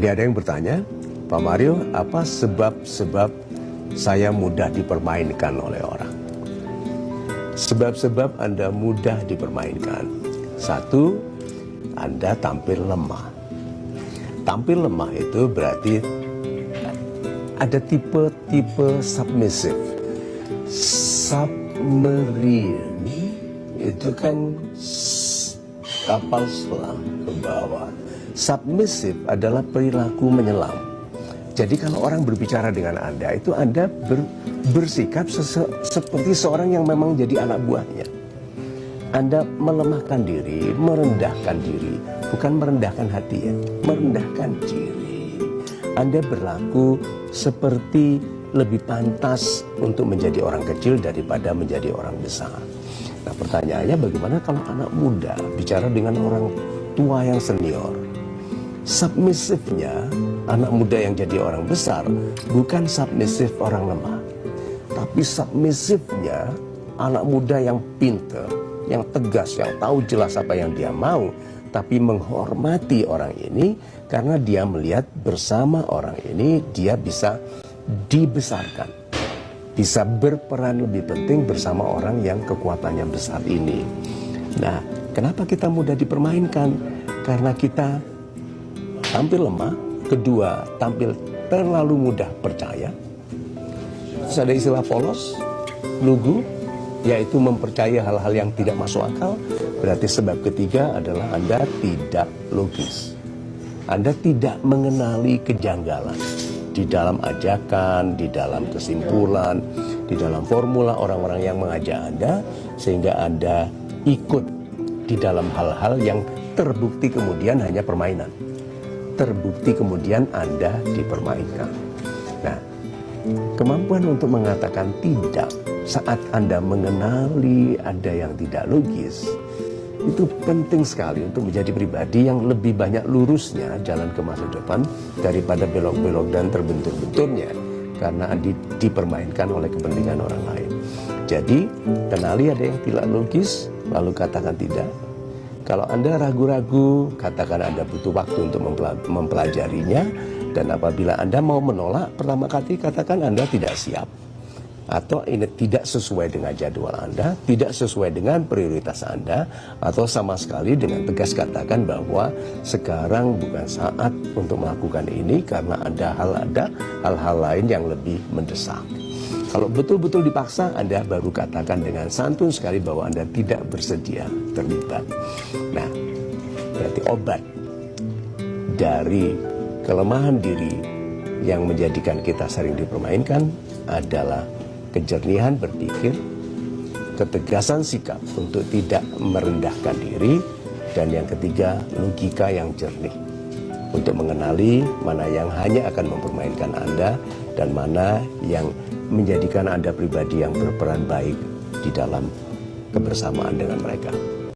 Ini ada yang bertanya, Pak Mario, apa sebab-sebab saya mudah dipermainkan oleh orang? Sebab-sebab Anda mudah dipermainkan. Satu, Anda tampil lemah. Tampil lemah itu berarti ada tipe-tipe submissive. Submarine itu kan kapal selam ke bawah. Submissive adalah perilaku menyelam. Jadi kalau orang berbicara dengan Anda, itu Anda ber, bersikap seperti seorang yang memang jadi anak buahnya. Anda melemahkan diri, merendahkan diri, bukan merendahkan hati ya, merendahkan diri. Anda berlaku seperti lebih pantas untuk menjadi orang kecil daripada menjadi orang besar. Nah pertanyaannya bagaimana kalau anak muda bicara dengan orang tua yang senior? Submisifnya anak muda yang jadi orang besar bukan submisif orang lemah. Tapi submisifnya anak muda yang pinter, yang tegas, yang tahu jelas apa yang dia mau, tapi menghormati orang ini karena dia melihat bersama orang ini dia bisa dibesarkan. Bisa berperan lebih penting bersama orang yang kekuatannya besar ini. Nah, kenapa kita mudah dipermainkan? Karena kita tampil lemah, kedua tampil terlalu mudah percaya. Terus ada istilah polos, lugu, yaitu mempercayai hal-hal yang tidak masuk akal. Berarti sebab ketiga adalah Anda tidak logis. Anda tidak mengenali kejanggalan di dalam ajakan, di dalam kesimpulan, di dalam formula orang-orang yang mengajak Anda sehingga Anda ikut di dalam hal-hal yang terbukti kemudian hanya permainan. Terbukti kemudian Anda dipermainkan. Nah, kemampuan untuk mengatakan tidak saat Anda mengenali ada yang tidak logis, itu penting sekali untuk menjadi pribadi yang lebih banyak lurusnya jalan ke masa depan daripada belok-belok dan terbentur-benturnya karena di, dipermainkan oleh kepentingan orang lain. Jadi, kenali ada yang tidak logis, lalu katakan tidak. Kalau Anda ragu-ragu, katakan Anda butuh waktu untuk mempelajarinya, dan apabila Anda mau menolak, pertama kali katakan Anda tidak siap atau ini tidak sesuai dengan jadwal Anda, tidak sesuai dengan prioritas Anda, atau sama sekali dengan tegas katakan bahwa sekarang bukan saat untuk melakukan ini karena ada hal ada hal-hal lain yang lebih mendesak. Kalau betul-betul dipaksa, Anda baru katakan dengan santun sekali bahwa Anda tidak bersedia terlibat. Nah, berarti obat dari kelemahan diri yang menjadikan kita sering dipermainkan adalah kejernihan berpikir, ketegasan sikap untuk tidak merendahkan diri, dan yang ketiga, logika yang jernih untuk mengenali mana yang hanya akan mempermainkan Anda dan mana yang menjadikan Anda pribadi yang berperan baik di dalam kebersamaan dengan mereka.